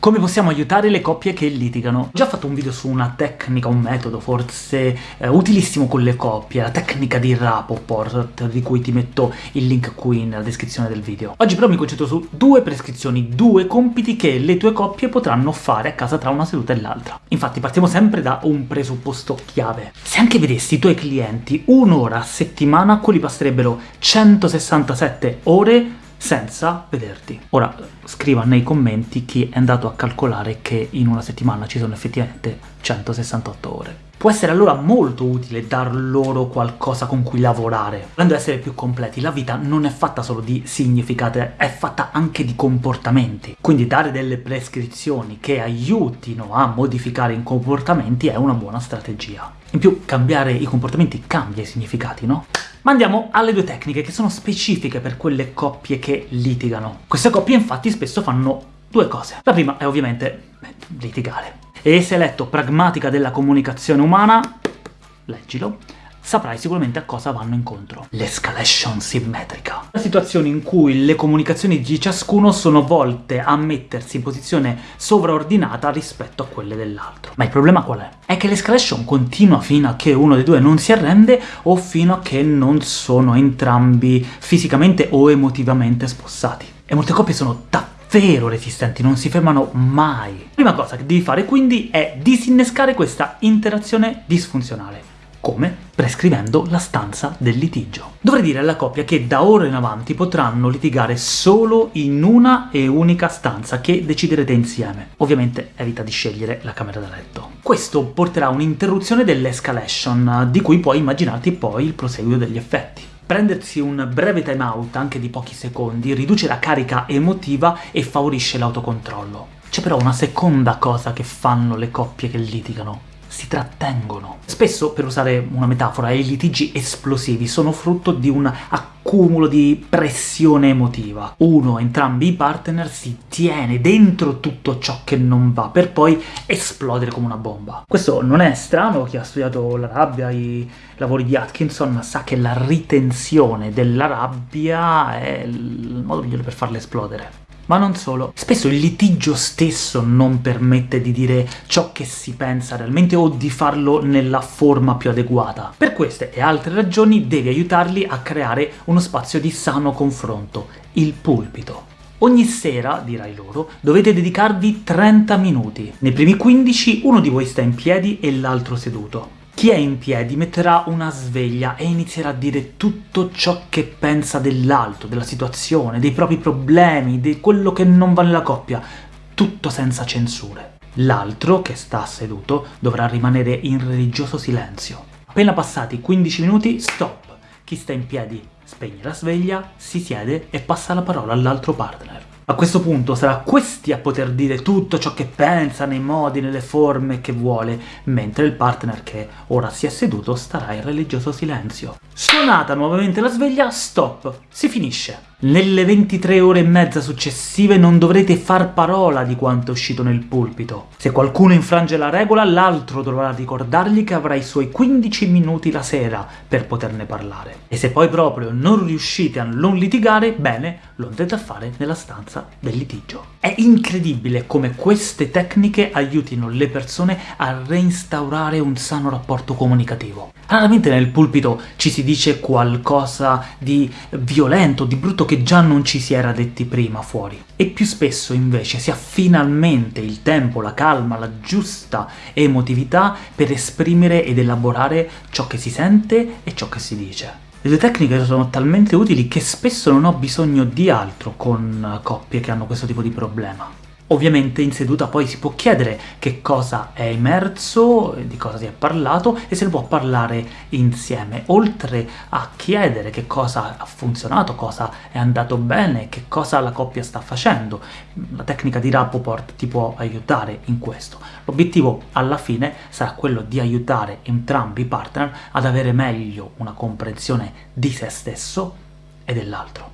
Come possiamo aiutare le coppie che litigano? Ho già fatto un video su una tecnica, un metodo forse eh, utilissimo con le coppie, la tecnica di Rapoport, di cui ti metto il link qui nella descrizione del video. Oggi però mi concentro su due prescrizioni, due compiti che le tue coppie potranno fare a casa tra una seduta e l'altra. Infatti partiamo sempre da un presupposto chiave. Se anche vedessi i tuoi clienti un'ora a settimana, quelli passerebbero 167 ore senza vederti. Ora, scriva nei commenti chi è andato a calcolare che in una settimana ci sono effettivamente 168 ore. Può essere allora molto utile dar loro qualcosa con cui lavorare. Volendo essere più completi, la vita non è fatta solo di significati, è fatta anche di comportamenti. Quindi dare delle prescrizioni che aiutino a modificare i comportamenti è una buona strategia. In più, cambiare i comportamenti cambia i significati, no? Ma andiamo alle due tecniche che sono specifiche per quelle coppie che litigano. Queste coppie infatti spesso fanno due cose. La prima è ovviamente litigare. E se hai letto Pragmatica della comunicazione umana, leggilo, saprai sicuramente a cosa vanno incontro. L'escalation simmetrica. La situazione in cui le comunicazioni di ciascuno sono volte a mettersi in posizione sovraordinata rispetto a quelle dell'altro. Ma il problema qual è? È che l'escalation continua fino a che uno dei due non si arrende o fino a che non sono entrambi fisicamente o emotivamente spossati. E molte coppie sono davvero resistenti, non si fermano mai. La prima cosa che devi fare quindi è disinnescare questa interazione disfunzionale. Come? Prescrivendo la stanza del litigio. Dovrei dire alla coppia che da ora in avanti potranno litigare solo in una e unica stanza che deciderete insieme. Ovviamente evita di scegliere la camera da letto. Questo porterà a un'interruzione dell'escalation, di cui puoi immaginarti poi il proseguio degli effetti. Prendersi un breve time out, anche di pochi secondi, riduce la carica emotiva e favorisce l'autocontrollo. C'è però una seconda cosa che fanno le coppie che litigano, si trattengono. Spesso, per usare una metafora, i litigi esplosivi sono frutto di un accumulo di pressione emotiva. Uno, entrambi i partner, si tiene dentro tutto ciò che non va, per poi esplodere come una bomba. Questo non è strano, chi ha studiato la rabbia, i lavori di Atkinson, sa che la ritenzione della rabbia è il modo migliore per farla esplodere. Ma non solo. Spesso il litigio stesso non permette di dire ciò che si pensa realmente o di farlo nella forma più adeguata. Per queste e altre ragioni devi aiutarli a creare uno spazio di sano confronto, il pulpito. Ogni sera, dirai loro, dovete dedicarvi 30 minuti. Nei primi 15 uno di voi sta in piedi e l'altro seduto. Chi è in piedi metterà una sveglia e inizierà a dire tutto ciò che pensa dell'altro, della situazione, dei propri problemi, di quello che non va nella coppia, tutto senza censure. L'altro, che sta seduto, dovrà rimanere in religioso silenzio. Appena passati 15 minuti, stop! Chi sta in piedi spegne la sveglia, si siede e passa la parola all'altro partner. A questo punto sarà questi a poter dire tutto ciò che pensa, nei modi, nelle forme che vuole, mentre il partner che ora si è seduto starà in religioso silenzio. Suonata nuovamente la sveglia, stop, si finisce. Nelle 23 ore e mezza successive non dovrete far parola di quanto è uscito nel pulpito. Se qualcuno infrange la regola, l'altro dovrà ricordargli che avrà i suoi 15 minuti la sera per poterne parlare. E se poi proprio non riuscite a non litigare, bene, lo andrete a fare nella stanza del litigio. È incredibile come queste tecniche aiutino le persone a reinstaurare un sano rapporto comunicativo. Raramente nel pulpito ci si dice qualcosa di violento, di brutto che già non ci si era detti prima fuori. E più spesso invece si ha finalmente il tempo, la calma, la giusta emotività per esprimere ed elaborare ciò che si sente e ciò che si dice. Le due tecniche sono talmente utili che spesso non ho bisogno di altro con coppie che hanno questo tipo di problema. Ovviamente in seduta poi si può chiedere che cosa è emerso, di cosa si è parlato e se ne può parlare insieme, oltre a chiedere che cosa ha funzionato, cosa è andato bene, che cosa la coppia sta facendo. La tecnica di Rappaport ti può aiutare in questo. L'obiettivo alla fine sarà quello di aiutare entrambi i partner ad avere meglio una comprensione di se stesso e dell'altro.